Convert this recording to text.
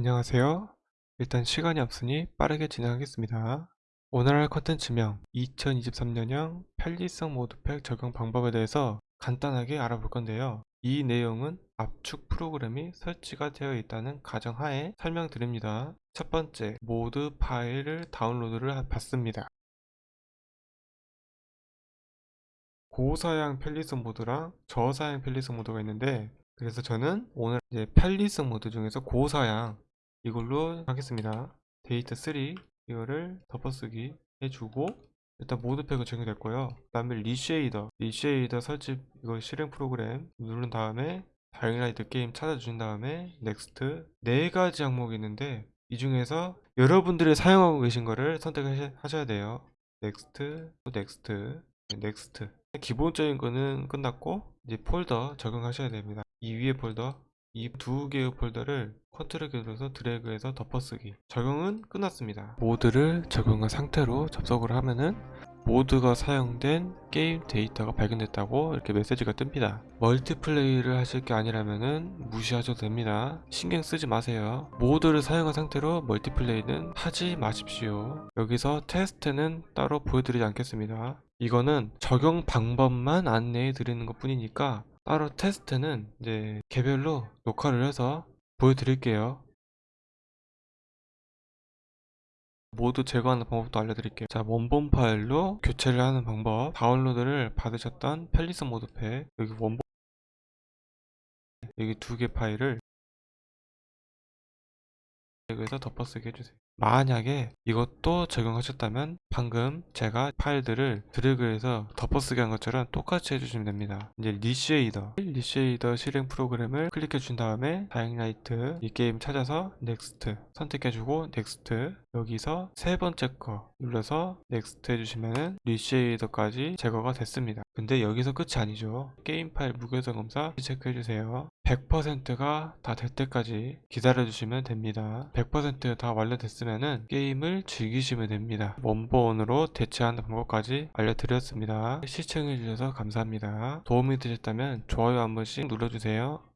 안녕하세요. 일단 시간이 없으니 빠르게 진행하겠습니다. 오늘 할 컨텐츠명 2023년형 편리성 mod pack 적용 방법에 대해서 간단하게 알아볼 건데요. 이 내용은 압축 프로그램이 설치가 되어 있다는 가정하에 설명드립니다. 첫 번째, mod 파일을 다운로드를 받습니다. 고사양 편리성 mod랑 저사양 편리성 mod가 있는데 그래서 저는 오늘 이제 편리성 mod 중에서 고사양 이걸로 하겠습니다. 데이터 3 이거를 덮어쓰기 해주고 일단 mod pack은 적용됐고요. 그 다음에 ReShader ReShader 설치 이거 실행 프로그램 누른 다음에 Dying Light 게임 찾아주신 다음에 next 네 가지 항목이 있는데 이 중에서 여러분들이 사용하고 계신 거를 선택하셔야 돼요. next next next 기본적인 거는 끝났고 이제 폴더 적용하셔야 됩니다. 이 위에 폴더 이 두 개의 폴더를 키를 눌러서 드래그해서 덮어쓰기. 적용은 끝났습니다. mod를 적용한 상태로 접속을 하면은 mod가 사용된 게임 데이터가 발견됐다고 이렇게 메시지가 뜹니다. 멀티플레이를 하실 게 아니라면은 무시하셔도 됩니다. 신경 쓰지 마세요. mod를 사용한 상태로 멀티플레이는 하지 마십시오. 여기서 테스트는 따로 보여드리지 않겠습니다 이거는 적용 방법만 안내해 드리는 것 뿐이니까 따로 테스트는 이제 개별로 녹화를 해서 보여드릴게요. mod 제거하는 방법도 알려드릴게요. 자 원본 파일로 교체를 하는 방법. 다운로드를 받으셨던 편리성 mod pack 여기 원본 여기 두 개 파일을 여기서 덮어쓰기 해주세요 만약에 이것도 적용하셨다면 방금 제가 파일들을 드래그해서 덮어쓰기 한 것처럼 똑같이 해주시면 됩니다. 이제 ReShader. ReShader 실행 프로그램을 클릭해 준 다음에 Dying Light 이 게임 찾아서 next 선택해주고 next 여기서 세 번째 거 눌러서 next 해주시면 ReShader까지 제거가 됐습니다. 근데 여기서 끝이 아니죠. 게임 파일 무결성 검사 체크해주세요. 100%가 다 될 때까지 기다려주시면 됩니다. 100%다 완료됐으면 게임을 즐기시면 됩니다. 원본으로 대체하는 방법까지 알려드렸습니다. 시청해주셔서 감사합니다. 도움이 되셨다면 좋아요 한 번씩 눌러주세요